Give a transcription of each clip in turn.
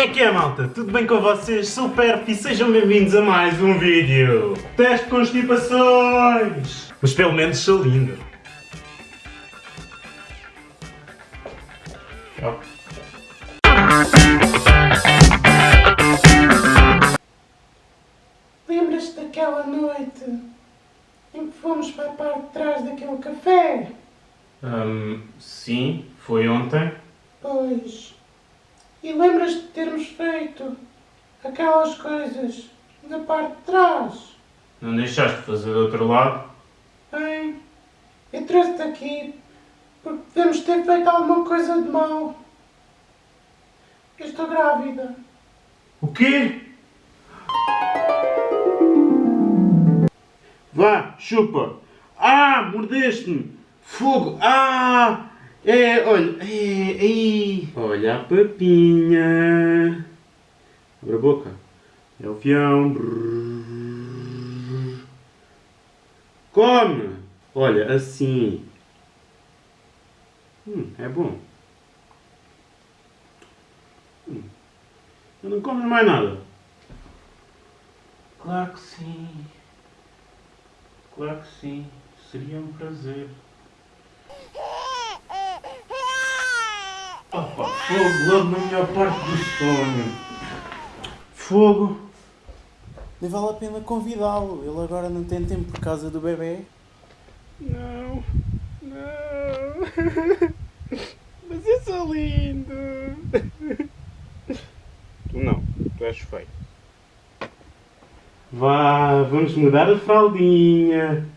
Como é que é, malta? Tudo bem com vocês? Sou o Perf e sejam bem-vindos a mais um vídeo. Teste de constipações! Mas pelo menos sou lindo. Tchau. Lembras-te daquela noite em que fomos para a parte de trás daquele café? Hum, sim, foi ontem. Pois. E lembras-te de termos feito aquelas coisas da parte de trás? Não deixaste de fazer do outro lado? Bem, eu trouxe-te aqui porque devemos ter feito alguma coisa de mal. Eu estou grávida. O quê? Vá, chupa! Ah, mordeste-me! Fogo! Ah! É, olha, é, é. Olha a papinha! Abre a boca. É o fião. Come! Olha, assim. Hum, é bom. Hum. Eu não como mais nada. Claro que sim. Claro que sim. Seria um prazer. Opa, fogo logo na minha parte do sonho. Fogo. Nem vale a pena convidá-lo. Ele agora não tem tempo por causa do bebê. Não, não. Mas eu sou lindo. Tu não, tu és feio. Vá, vamos mudar a fraldinha.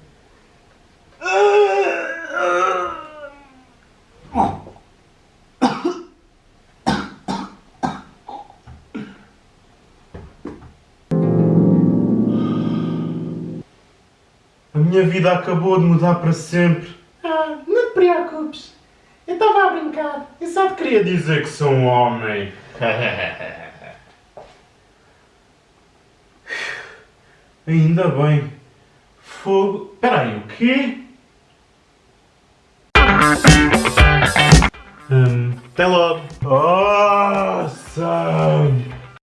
Minha vida acabou de mudar para sempre. Ah, não te preocupes. Eu estava a brincar. Eu só te queria. Dizer que sou um homem. Ainda bem. Fogo. Peraí, o quê? Hum, até logo. Awesome!